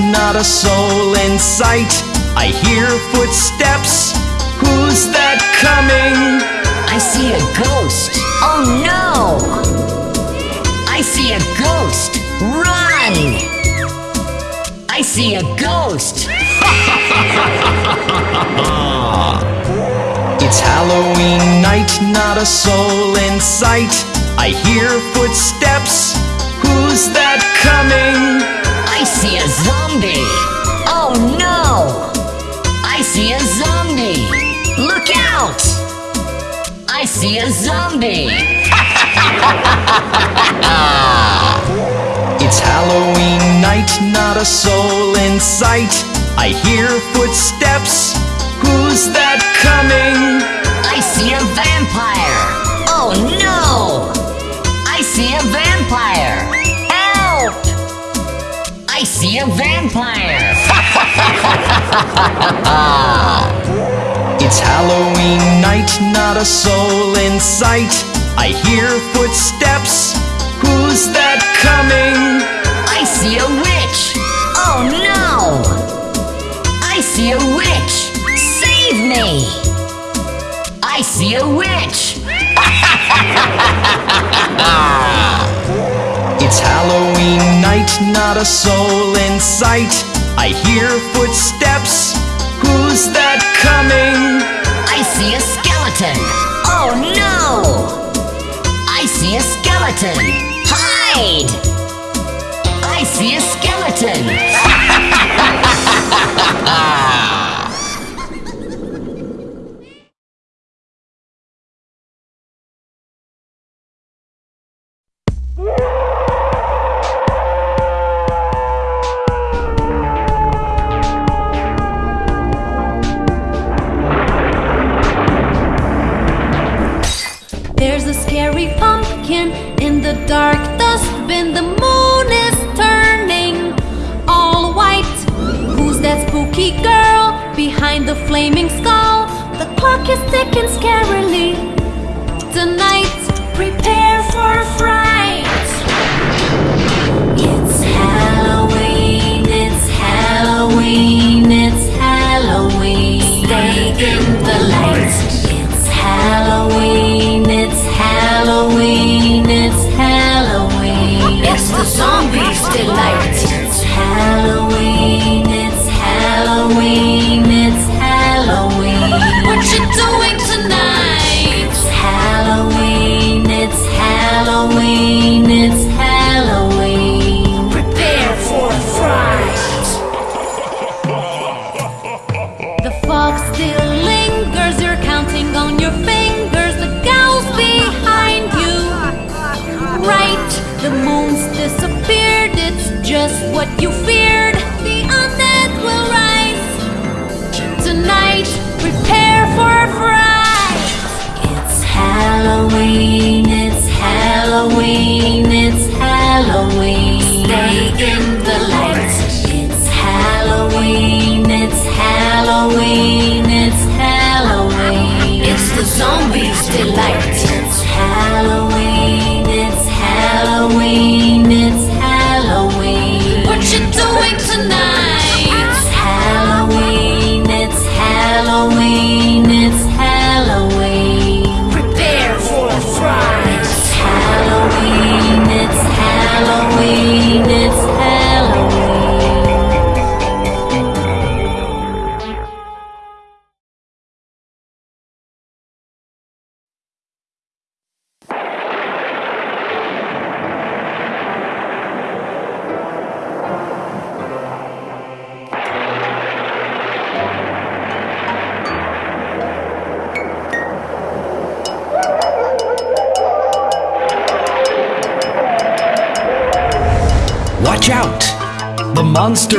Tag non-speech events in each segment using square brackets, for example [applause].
not a soul in sight. I hear footsteps. Who's that coming? I see a ghost. Oh no! I see a ghost. Run! I see a ghost. [laughs] It's Halloween night, not a soul in sight. I hear footsteps. Who's that coming? I see a zombie. Oh no! I see a zombie. Look out! I see a zombie. [laughs] It's Halloween night, not a soul in sight. I hear footsteps. Who's that coming? I see a vampire. A vampire. It's Halloween night, not a soul in sight. I hear footsteps. Who's that coming? I see a witch. Oh no! I see a witch. Save me! I see a witch. [laughs] It's Halloween night, not a soul in sight. I hear footsteps. Who's that coming? I see a skeleton. Oh no! I see a skeleton. Hide! I see a skeleton. [laughs]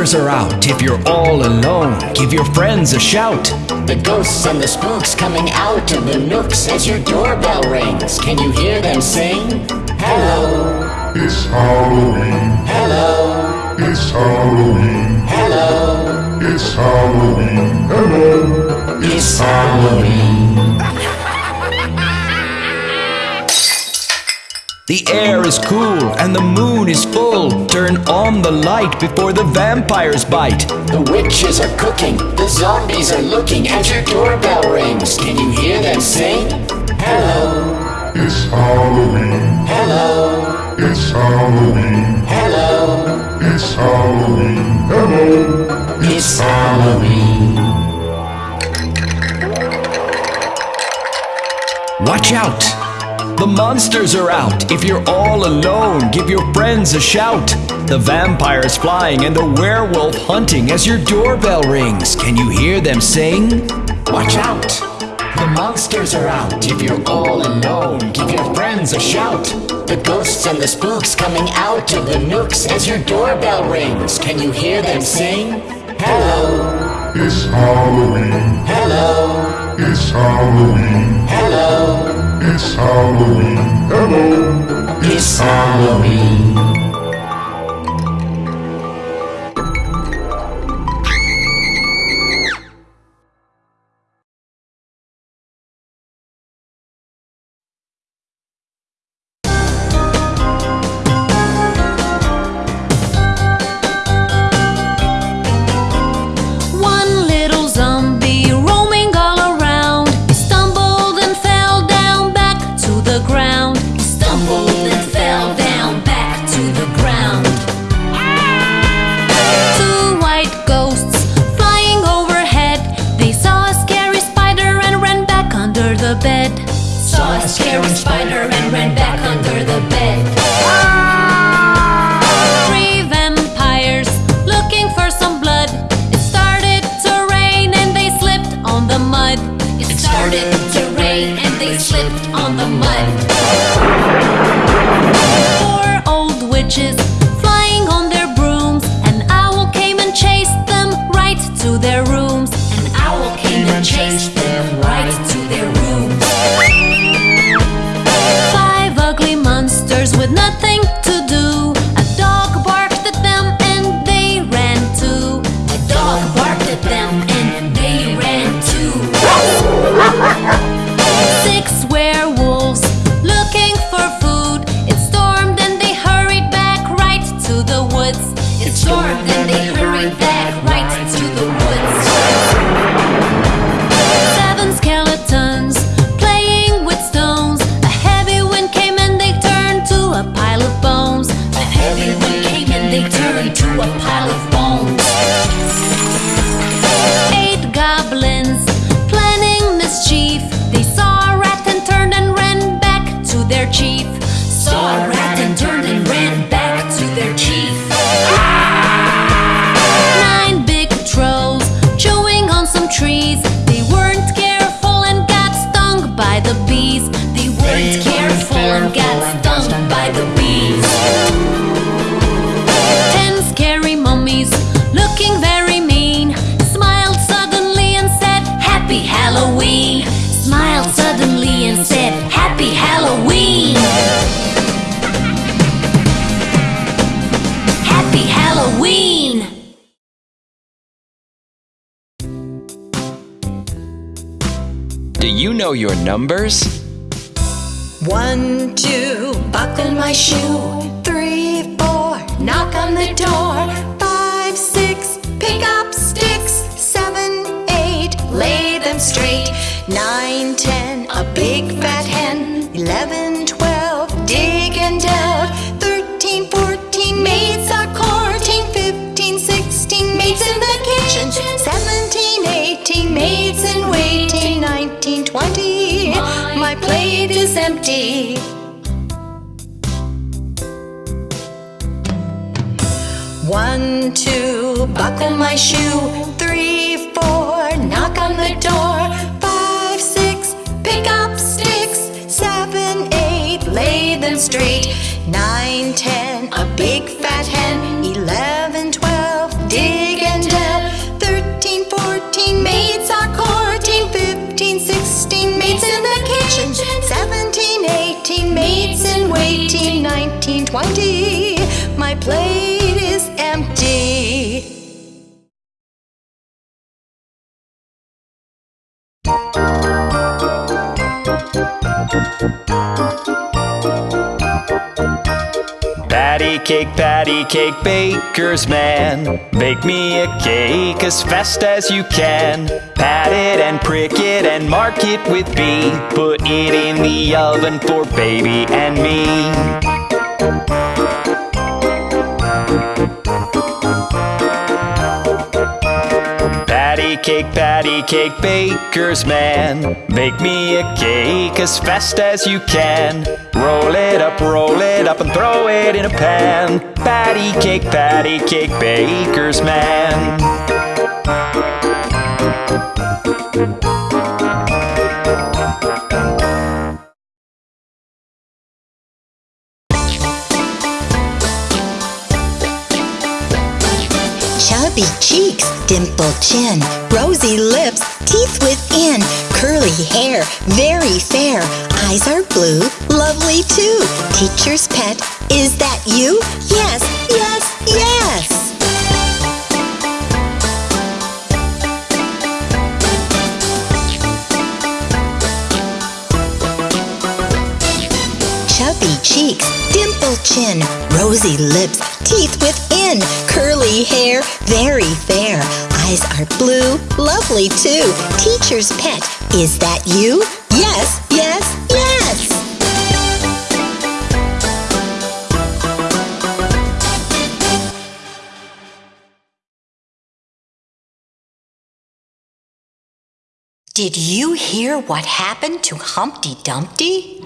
monsters are out. If you're all alone, give your friends a shout. The ghosts and the spooks coming out of the nooks as your doorbell rings. Can you hear them sing? Hello, It's Halloween, hello, it's Halloween, hello. it's Halloween, hello, It's Halloween. The air is cool and the moon is full. Turn on the light before the vampires bite. The witches are cooking, the zombies are looking, and your doorbell rings. Can you hear them sing? Hello, It's Halloween. hello, It's Halloween. hello. It's Halloween. Hello. It's Halloween. Watch out! The monsters are out. If you're all alone, give your friends a shout. The vampire's flying and the werewolf hunting as your doorbell rings. Can you hear them sing? Watch out! The monsters are out. If you're all alone, give your friends a shout. The ghosts and the spooks coming out of the nooks as your doorbell rings. Can you hear them sing? Hello, It's Halloween. hello, It's Halloween. hello. It's Halloween. Hello. It's Halloween. Halloween. Do you know your numbers? One, two, buckle my shoe. Three, four, knock on the door. Five, six, pick up sticks. Seven, eight, lay them straight. Nine, ten, a big fat maids in waiting. Nineteen, twenty, my plate is empty. One, two, buckle my shoe. Three, four, knock on the door. Five, six, pick up sticks. Seven, eight, lay them straight. Nine, ten, plate is empty. Patty cake, patty cake, baker's man. Bake me a cake as fast as you can. Pat it and prick it and mark it with B. Put it in the oven for baby and me. Patty cake, patty cake, baker's man. Bake me a cake as fast as you can. Roll it up, roll it up, and throw it in a pan. Patty cake, patty cake, baker's man. Chubby cheeks, dimpled chin, rosy lips, teeth within, curly hair, very fair. Eyes are blue, lovely too. Teacher's pet, is that you? Yes, yes, yes. Cheeks, dimpled chin, rosy lips, teeth within, curly hair, very fair. Eyes are blue, lovely too. Teacher's pet, is that you? Yes, yes, yes. Did you hear what happened to Humpty Dumpty?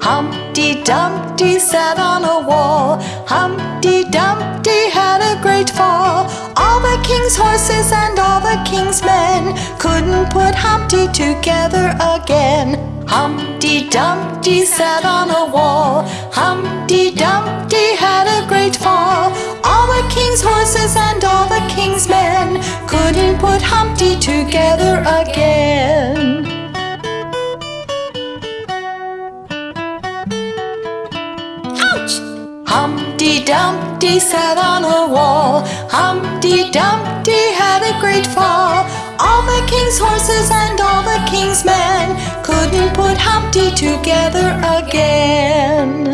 Humpty Dumpty sat on a wall. Humpty Dumpty had a great fall. All the king's horses and all the king's men couldn't put Humpty together again. Humpty Dumpty sat on a wall. Humpty Dumpty had a great fall. All the king's horses and all the king's men couldn't put Humpty together again. Humpty Dumpty sat on a wall. Humpty Dumpty had a great fall. All the king's horses and all the king's men couldn't put Humpty together again.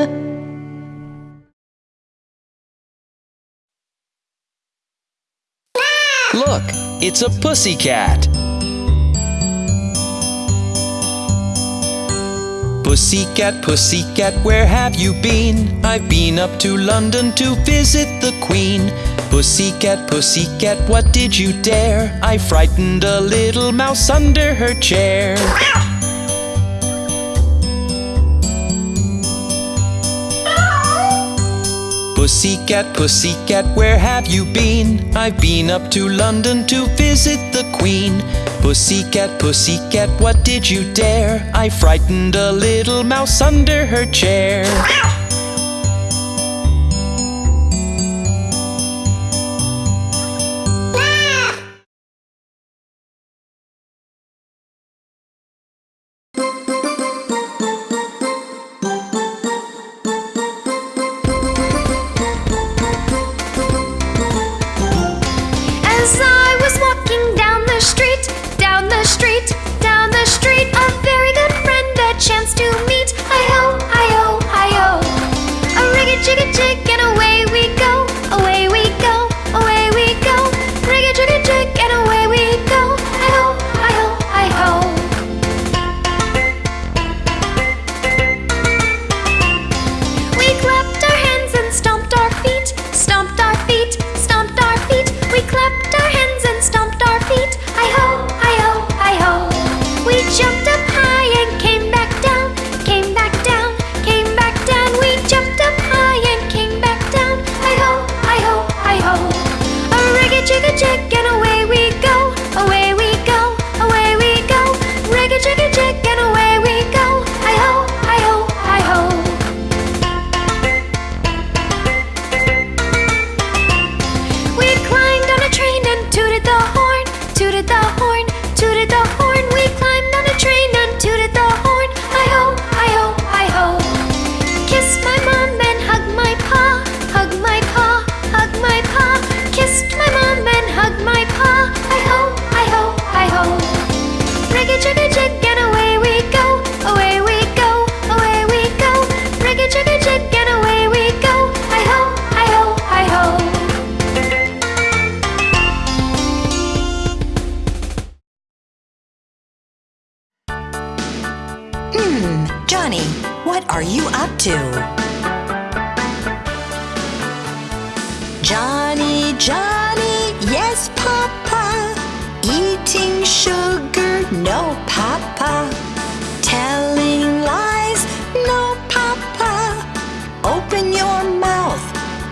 Look, it's a pussycat. Pussycat, pussycat, where have you been? I've been up to London to visit the Queen. Pussycat, pussycat, what did you dare? I frightened a little mouse under her chair. Pussycat, pussycat, where have you been? I've been up to London to visit the Queen. Pussycat, pussycat, what did you dare? I frightened a little mouse under her chair. Johnny, Johnny, yes, Papa. Eating sugar, no, Papa. Telling lies, no, Papa. Open your mouth,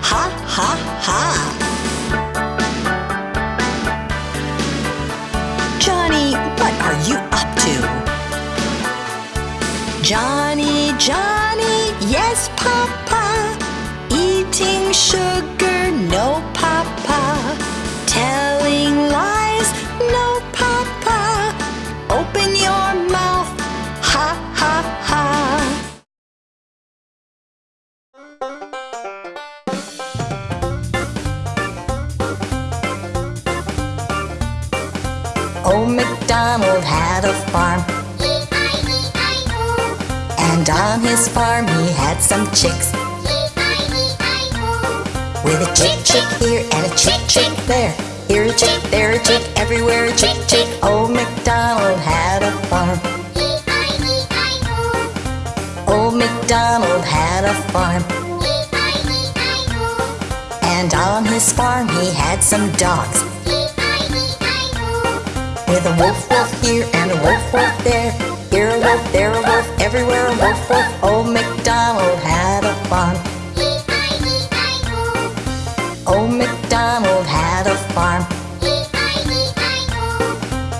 ha, ha, ha. Johnny, what are you up to? Johnny, Johnny, had some chicks. With a chick chick here and a chick chick there. Here a chick, there a chick, everywhere a chick chick. Old MacDonald had a farm. Old MacDonald had a farm. And on his farm he had some dogs. With a wolf wolf here and a wolf wolf there. Here a wolf, there a wolf, everywhere a wolf wolf. Old MacDonald had a farm. Old MacDonald had a farm.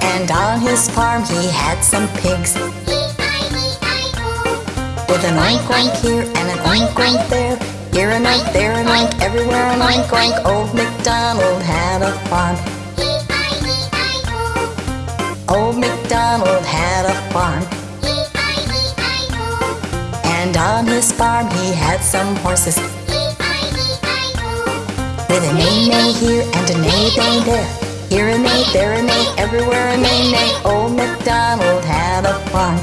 And on his farm he had some pigs. With an oink oink here and an oink oink there. Here an oink, there an oink, everywhere an oink oink. Old MacDonald had a farm. Old MacDonald had a farm. And on his farm he had some horses. With a neigh neigh here and a neigh neigh there. Here a neigh, there a neigh, everywhere a neigh neigh. Old MacDonald had a farm.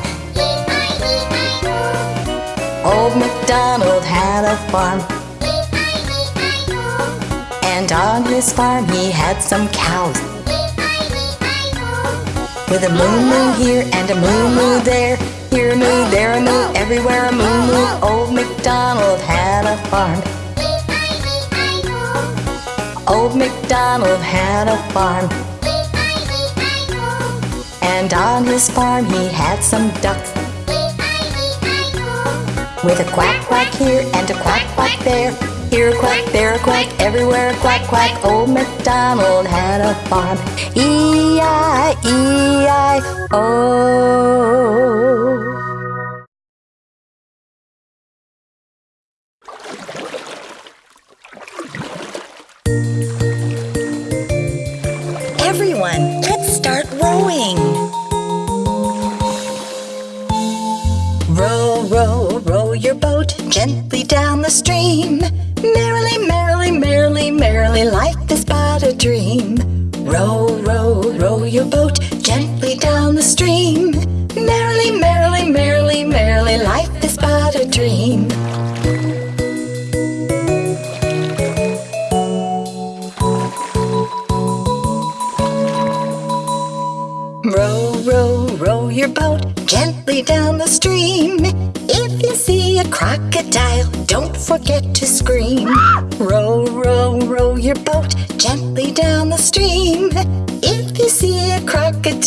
Old MacDonald had a farm. And on his farm he had some cows. With a moo moo here and a moo moo there. Here a moo, there a moo, everywhere a moo moo. Old MacDonald had a farm. Old MacDonald had a farm. And on his farm he had some ducks. With a quack quack here and a quack quack there. Here a quack, there a quack, everywhere a quack quack. Old MacDonald had a farm. E-I-E-I-O.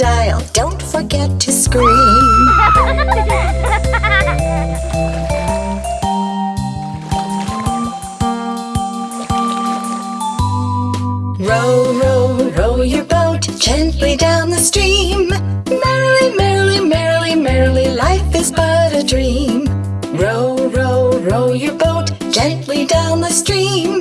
Crocodile, don't forget to scream. [laughs] Row, row, row your boat gently down the stream. Merrily, merrily, merrily, merrily, life is but a dream. Row, row, row your boat gently down the stream.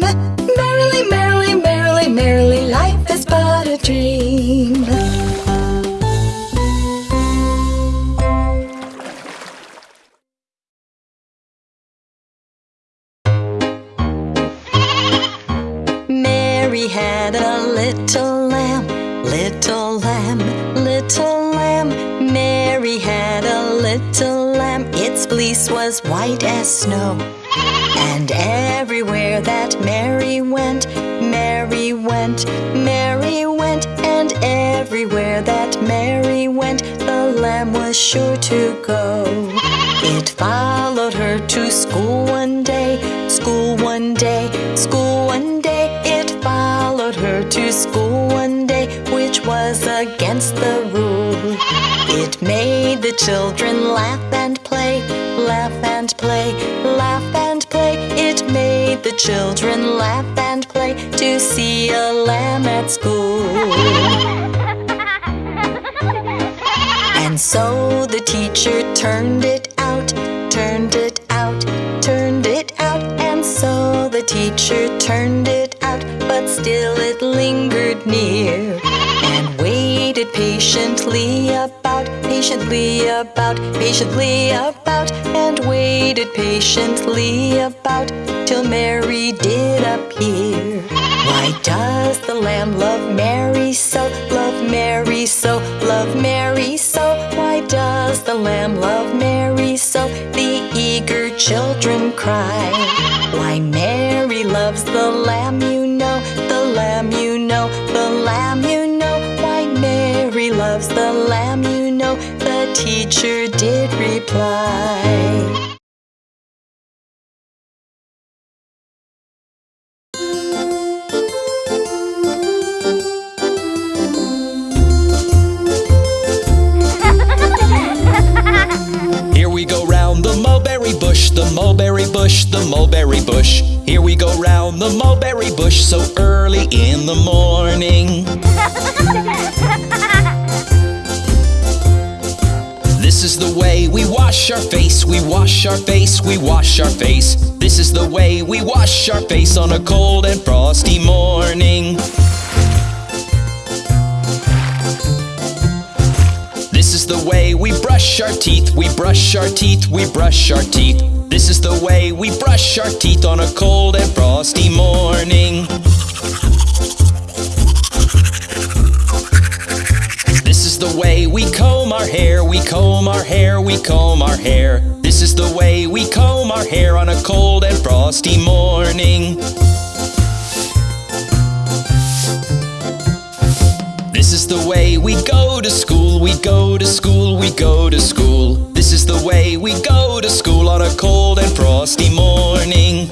Was sure to go. It followed her to school one day, school one day, school one day. It followed her to school one day, which was against the rule. It made the children laugh and play, laugh and play, laugh and play. It made the children laugh and play to see a lamb at school. So the teacher turned it out, turned it out, turned it out. And so the teacher turned it out, but still it lingered near. And waited patiently about, patiently about, patiently about. And waited patiently about till Mary did appear. Why does the lamb love Mary so, love Mary so, love Mary children cry. Why Mary loves the lamb, you know, the lamb, you know, the lamb, you know. Why Mary loves the lamb, you know, the teacher did reply. Bush, the mulberry bush, the mulberry bush. Here we go round the mulberry bush so early in the morning. [laughs] This is the way we wash our face, we wash our face, we wash our face. This is the way we wash our face on a cold and frosty morning. The way we brush our teeth, we brush our teeth, we brush our teeth. This is the way we brush our teeth on a cold and frosty morning. This is the way we comb our hair, we comb our hair, we comb our hair. This is the way we comb our hair on a cold and frosty morning. The way we go to school, we go to school, we go to school. This is the way we go to school on a cold and frosty morning.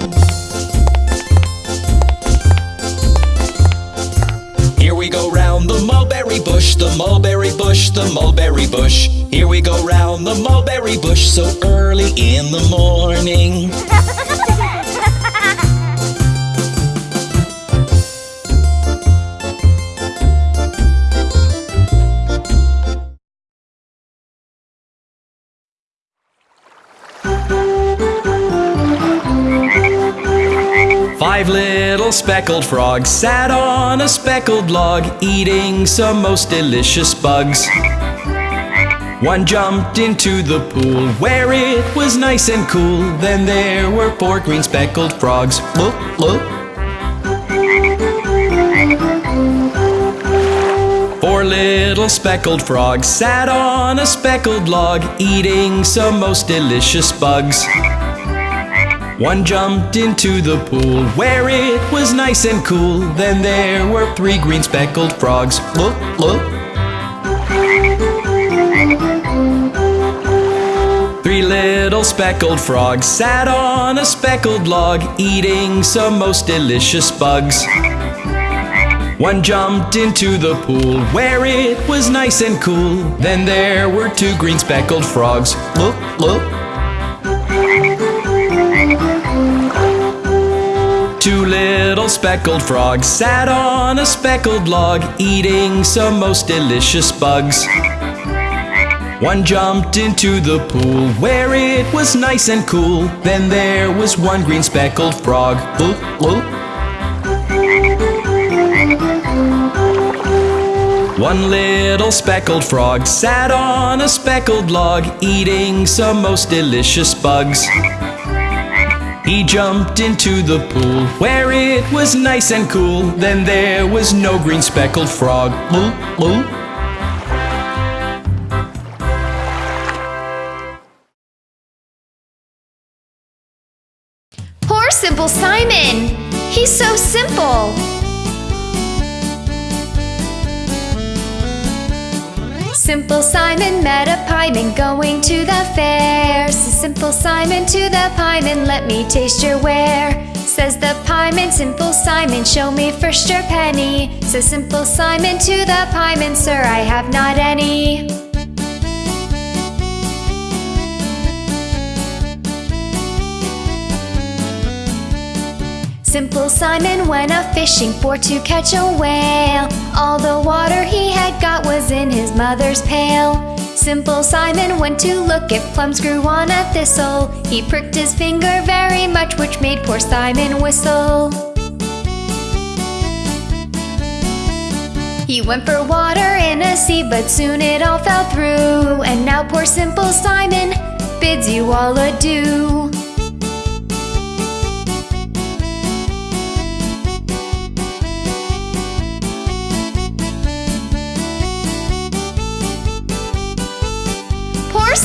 Here we go round the mulberry bush, the mulberry bush, the mulberry bush. Here we go round the mulberry bush so early in the morning. [laughs] Five little speckled frogs sat on a speckled log, eating some most delicious bugs. One jumped into the pool where it was nice and cool. Then there were four green speckled frogs. Look, look. Four little speckled frogs sat on a speckled log, eating some most delicious bugs. One jumped into the pool where it was nice and cool. Then there were three green speckled frogs. Look, look. Three little speckled frogs sat on a speckled log, eating some most delicious bugs. One jumped into the pool where it was nice and cool. Then there were two green speckled frogs. Look, look. Two little speckled frogs sat on a speckled log, eating some most delicious bugs. One jumped into the pool where it was nice and cool. Then there was one green speckled frog. One little speckled frog sat on a speckled log, eating some most delicious bugs. He jumped into the pool where it was nice and cool. Then there was no green speckled frog. Poor Simple Simon! He's so simple! Simple Simon met a pieman going to the fair. Says Simple Simon to the pieman, let me taste your ware. Says the pieman, Simple Simon, show me first your penny. Says Simple Simon to the pieman, sir, I have not any. Simple Simon went a fishing for to catch a whale. All the water he had got was in his mother's pail. Simple Simon went to look if plums grew on a thistle. He pricked his finger very much, which made poor Simon whistle. He went for water in a sea, but soon it all fell through. And now poor Simple Simon bids you all adieu.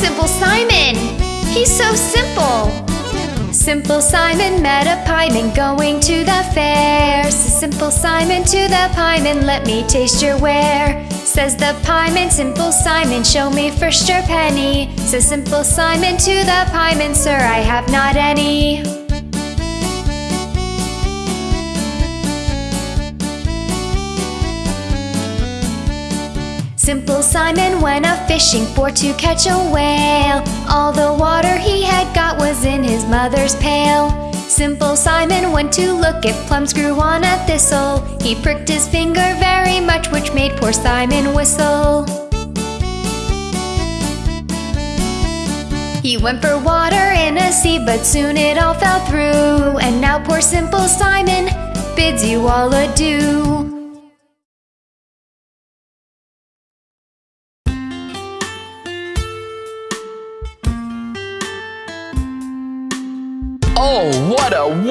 Simple Simon! He's so simple! Simple Simon met a pieman going to the fair. Says Simple Simon to the pieman, let me taste your ware. Says the pieman, Simple Simon, show me first your penny. Says Simple Simon to the pieman, sir, I have not any. Simple Simon went a fishing for to catch a whale. All the water he had got was in his mother's pail. Simple Simon went to look if plums grew on a thistle. He pricked his finger very much, which made poor Simon whistle. He went for water in a sea, but soon it all fell through. And now poor Simple Simon bids you all adieu.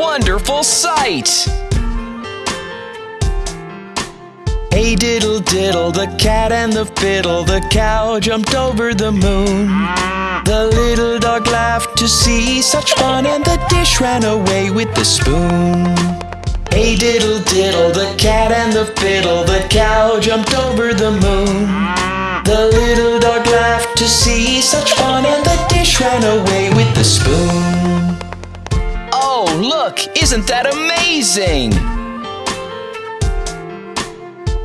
Wonderful sight! Hey diddle diddle, the cat and the fiddle, the cow jumped over the moon. The little dog laughed to see such fun, and the dish ran away with the spoon. Hey diddle diddle, the cat and the fiddle, the cow jumped over the moon. The little dog laughed to see such fun, and the dish ran away with the spoon. Oh, look! Isn't that amazing?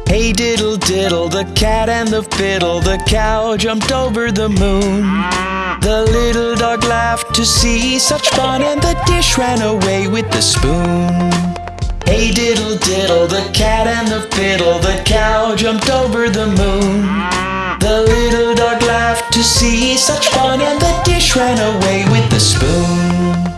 Hey diddle diddle, the cat and the fiddle, the cow jumped over the moon. The little dog laughed to see such fun, and the dish ran away with the spoon. Hey diddle diddle, the cat and the fiddle, the cow jumped over the moon. The little dog laughed to see such fun, and the dish ran away with the spoon.